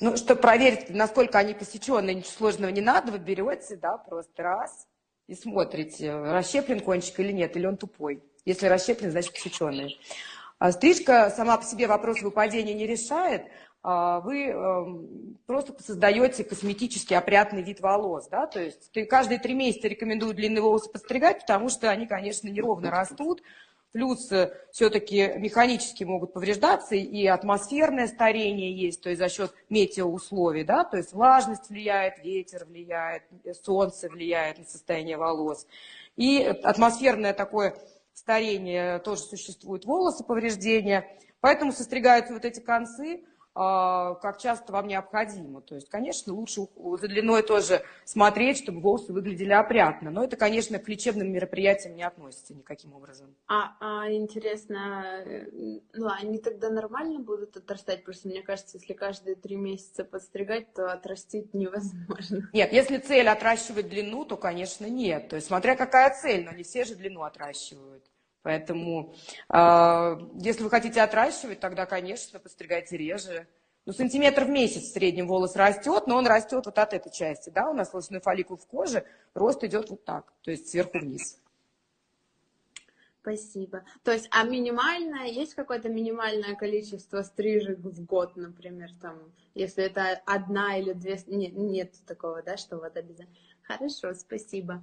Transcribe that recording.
Ну, чтобы проверить, насколько они посеченные, ничего сложного не надо, вы берете, да, просто раз и смотрите, расщеплен кончик или нет, или он тупой. Если расщеплен, значит посеченный. А стрижка сама по себе вопрос выпадения не решает, а вы эм, просто создаете косметически опрятный вид волос, да, то есть каждые три месяца рекомендую длинные волосы подстригать, потому что они, конечно, неровно растут, плюс э, все-таки механически могут повреждаться, и атмосферное старение есть, то есть за счет метеоусловий, да, то есть влажность влияет, ветер влияет, солнце влияет на состояние волос, и атмосферное такое старение тоже существует, волосы повреждения, поэтому состригаются вот эти концы, как часто вам необходимо. То есть, конечно, лучше за длиной тоже смотреть, чтобы волосы выглядели опрятно. Но это, конечно, к лечебным мероприятиям не относится никаким образом. А, а интересно, э, ну, они тогда нормально будут отрастать? Просто мне кажется, если каждые три месяца подстригать, то отрастить невозможно. Нет, если цель отращивать длину, то, конечно, нет. То есть, смотря какая цель, но не все же длину отращивают. Поэтому, э, если вы хотите отращивать, тогда, конечно, подстригайте реже. Ну, сантиметр в месяц в среднем волос растет, но он растет вот от этой части, да, у нас волосной фолликул в коже, рост идет вот так, то есть сверху вниз. Спасибо. То есть, а минимальное, есть какое-то минимальное количество стрижек в год, например, там, если это одна или две, нет, нет такого, да, что вот обязательно. Хорошо, спасибо.